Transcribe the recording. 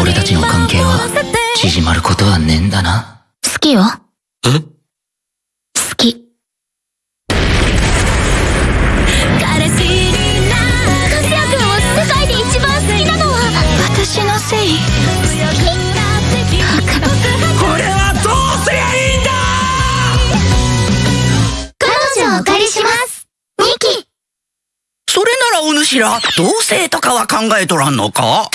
俺たちの関係は縮まることはねえんだな好きよ。え？好き。彼氏にな和也君を世界で一番好きなのは私のせい。だから俺はどうすりゃいいんだ彼女お借りします。キ。それならお主ら同棲とかは考えとらんのか？